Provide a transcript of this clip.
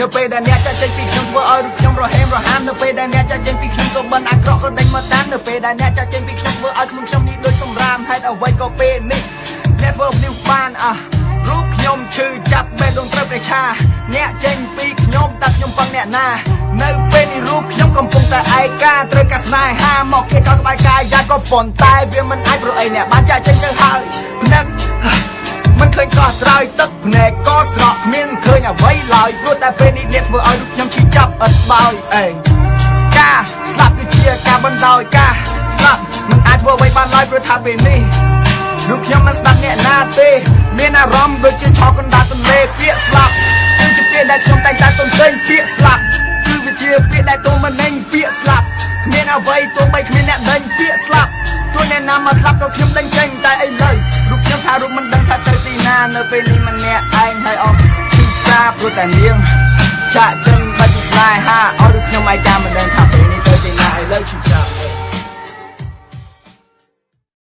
នៅពេលដែលអ្នកចាក់ចេញពីខ្ញុំធ្វើឲ្យរូបខ្ញុំរហេមរហាមនៅពេលដែលអ្នកចាក់ចេញពីខ្ញុំសូមបិណ្ឌអាក្រក់ក៏ដេញមកតាមនៅពេលដែលអ្នកចាក់ចេញពីខ្ញុំធ្វើឲ្យខ្លួនខ្ញុំនេះដូចសម្រាមហេតុអ្វីក៏ពេលនេះអ្នកធ្វើនេះបានអះរូបខ្ញុំឈឺចាប់បេះដូងត្រូវប្រឆាអ្នកចេញពីខ្ញុំតើខ្ញុំពឹងអ្នកណា នៅពេលនេះរូបខ្ញុំកំពុងតែឯកាត្រូវការស្នេហាមកគេក៏ក្បែរកាយយ៉ាក៏ប៉ុន្តែវាមិនអាចព្រោះអីអ្នកបានចាក់ចេញទៅហើយនឹកមិន ឃើញកោះត្រើយទឹកភ្នែកក៏ស្រក់គ្មានឃើញអ្វីឡើយព្រោះតែពេលនេះអ្នកធ្វើឲ្យរូបខ្ញុំឈឺចាប់អត់ស្បើយអេការស្លាប់គឺជាការបណ្ដោយការស្លាប់មិនអាចធ្វើអ្វីបានឡើយព្រោះថាពេលនេះរូបខ្ញុំមិនស្ដាប់អ្នកណាទេ មានអារម្មណ៍ដូចជាឆក់កណ្ដាលទន្លេពាក្យស្លាប់គឺជាពាក្យដែលខ្ញុំតែងតែទន្ទេញពាក្យស្លាប់គឺវាជាពាក្យដែលទូមិនណេញពាក្យស្លាប់គ្មានអ្វីទោះបីគ្មានអ្នកដេញពាក្យស្លាប់ទោះអ្នកណាមកស្លាប់ក៏ខ្ញុំដេញចេញ ណានៅពេលនេះម្នាក់ឯងហើយអស់ពីផ្សារព្រោះតែនាងចាក់ចេញបាច់ពីស្នេហាឲ្យរូបខ្ញុំឯកាមិនដឹងថាពេល